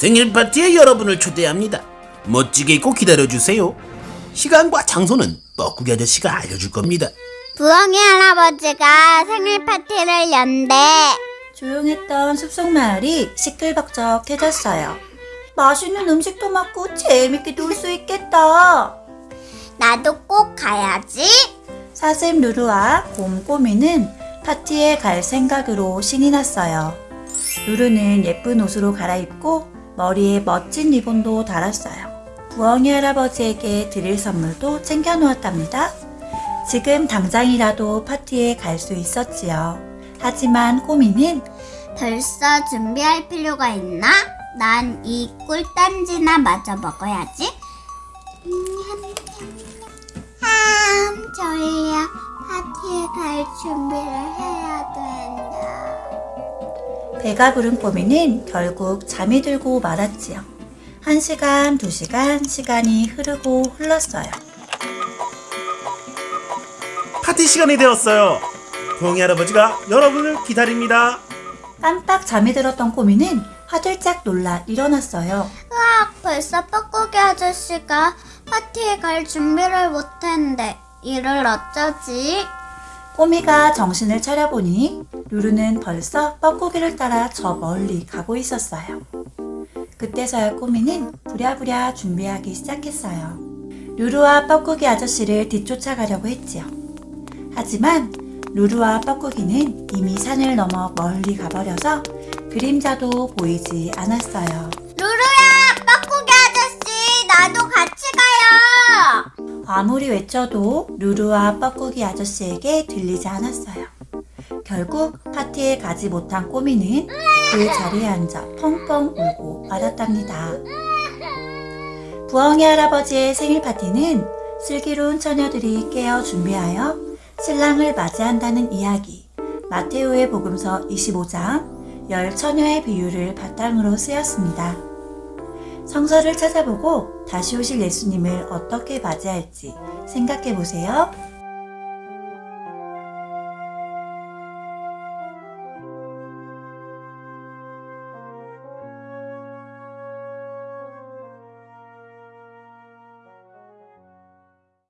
생일 파티에 여러분을 초대합니다. 멋지게 입고 기다려주세요. 시간과 장소는 뻐꾸기 아저씨가 알려줄 겁니다. 부엉이 할아버지가 생일 파티를 연대. 조용했던 숲속 마을이 시끌벅적해졌어요. 맛있는 음식도 먹고 재밌게 놀 수 있겠다. 나도 꼭 가야지. 사슴 루루와 곰꼬미는 파티에 갈 생각으로 신이 났어요. 루루는 예쁜 옷으로 갈아입고 머리에 멋진 리본도 달았어요. 부엉이 할아버지에게 드릴 선물도 챙겨 놓았답니다. 지금 당장이라도 파티에 갈 수 있었지요. 하지만 꼬미는 벌써 준비할 필요가 있나? 난 이 꿀단지나 마저 먹어야지. 참 졸려. 파티에 갈 준비를 해야 된다. 배가 부른 꼬미는 결국 잠이 들고 말았지요. 한 시간, 두 시간, 시간이 흐르고 흘렀어요. 파티 시간이 되었어요. 부엉이 할아버지가 여러분을 기다립니다. 깜빡 잠이 들었던 꼬미는 화들짝 놀라 일어났어요. 으악, 벌써 뻐꾸기 아저씨가 파티에 갈 준비를 못했는데 이를 어쩌지? 꼬미가 정신을 차려보니 루루는 벌써 뻐꾸기를 따라 저 멀리 가고 있었어요. 그때서야 꼬미는 부랴부랴 준비하기 시작했어요. 루루와 뻐꾸기 아저씨를 뒤쫓아가려고 했지요. 하지만 루루와 뻐꾸기는 이미 산을 넘어 멀리 가버려서 그림자도 보이지 않았어요. 아무리 외쳐도 루루와 뻐꾸기 아저씨에게 들리지 않았어요. 결국 파티에 가지 못한 꼬미는 그 자리에 앉아 펑펑 울고 말았답니다. 부엉이 할아버지의 생일 파티는 슬기로운 처녀들이 깨어 준비하여 신랑을 맞이한다는 이야기 마테오의 복음서 25장 열 처녀의 비유를 바탕으로 쓰였습니다. 성서를 찾아보고 다시 오실 예수님을 어떻게 맞이할지 생각해 보세요.